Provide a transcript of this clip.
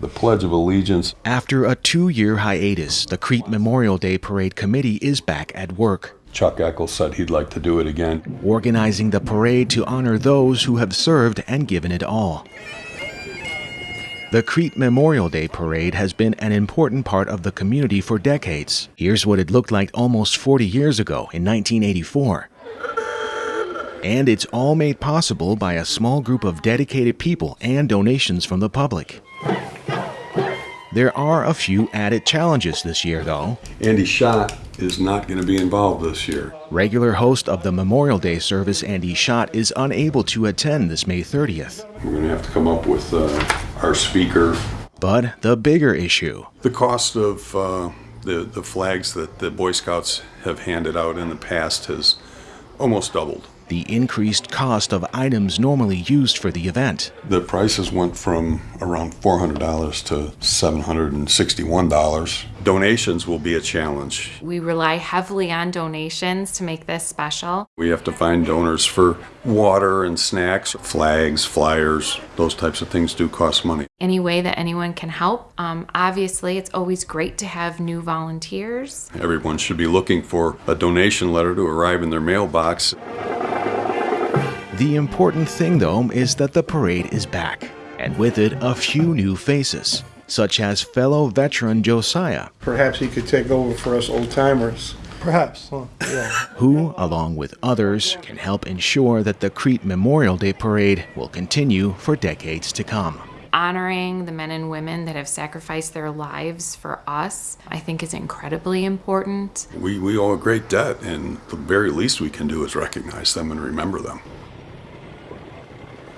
the Pledge of Allegiance. After a two year hiatus, the Crete Memorial Day Parade Committee is back at work. Chuck Eccles said he'd like to do it again. Organizing the parade to honor those who have served and given it all. The Crete Memorial Day Parade has been an important part of the community for decades. Here's what it looked like almost 40 years ago in 1984. And it's all made possible by a small group of dedicated people and donations from the public. There are a few added challenges this year, though. Andy Schott is not going to be involved this year. Regular host of the Memorial Day service, Andy Schott, is unable to attend this May 30th. We're going to have to come up with uh, our speaker. But the bigger issue The cost of uh, the, the flags that the Boy Scouts have handed out in the past has almost doubled. The increased cost of items normally used for the event. The prices went from around $400 to $761. Donations will be a challenge. We rely heavily on donations to make this special. We have to find donors for water and snacks, flags, flyers, those types of things do cost money. Any way that anyone can help. Um, obviously, it's always great to have new volunteers. Everyone should be looking for a donation letter to arrive in their mailbox. The important thing, though, is that the parade is back, and with it, a few new faces, such as fellow veteran Josiah, Perhaps he could take over for us old timers. Perhaps. Huh? Yeah. who, along with others, can help ensure that the Crete Memorial Day Parade will continue for decades to come. Honoring the men and women that have sacrificed their lives for us, I think is incredibly important. We, we owe a great debt, and the very least we can do is recognize them and remember them.